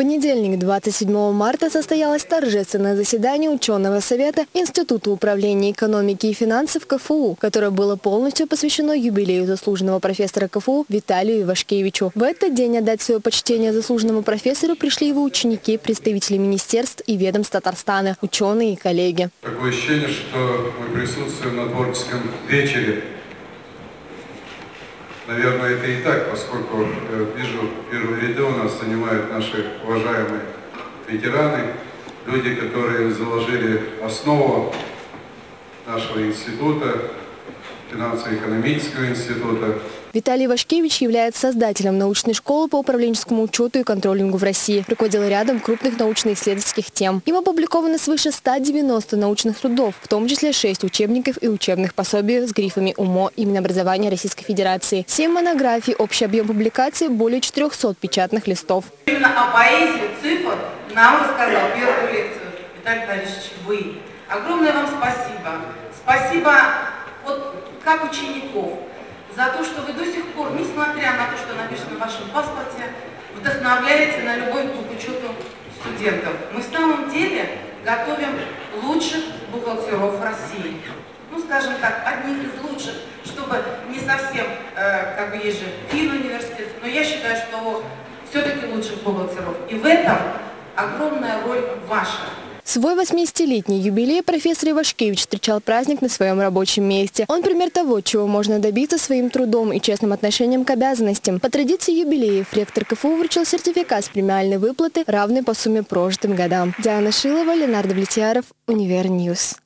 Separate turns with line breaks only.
понедельник, 27 марта, состоялось торжественное заседание ученого совета Института управления экономики и финансов КФУ, которое было полностью посвящено юбилею заслуженного профессора КФУ Виталию Ивашкевичу. В этот день отдать свое почтение заслуженному профессору пришли его ученики, представители министерств и ведомств Татарстана, ученые и коллеги.
Такое ощущение, что мы присутствуем на творческом вечере Наверное, это и так, поскольку э, вижу, первые ряды у нас занимают наши уважаемые ветераны, люди, которые заложили основу нашего института, финансово-экономического института,
Виталий Вашкевич является создателем научной школы по управленческому учету и контролингу в России. Руководил рядом крупных научно-исследовательских тем. Им опубликовано свыше 190 научных трудов, в том числе 6 учебников и учебных пособий с грифами УМО и Минобразования Российской Федерации. 7 монографий, общий объем публикации более 400 печатных листов.
Именно о поэзии цифр нам рассказал первую лекцию Виталий Борисович вы. Огромное вам спасибо. Спасибо вот как учеников, за то, что вы до сих пор, несмотря на то, что написано в вашем паспорте, вдохновляете на любовь к учету студентов. Мы в самом деле готовим лучших бухгалтеров России. Ну, скажем так, одних из лучших, чтобы не совсем, э, как бы есть же фин-университет, но я считаю, что все-таки лучших бухгалтеров. И в этом огромная роль ваша.
Свой 80-летний юбилей профессор Ивашкевич встречал праздник на своем рабочем месте. Он пример того, чего можно добиться своим трудом и честным отношением к обязанностям. По традиции юбиляру ректор КФУ вручил сертификат с премиальной выплаты, равной по сумме прожитым годам. Диана Шилова, Ленар Довлетьяров, Univer News.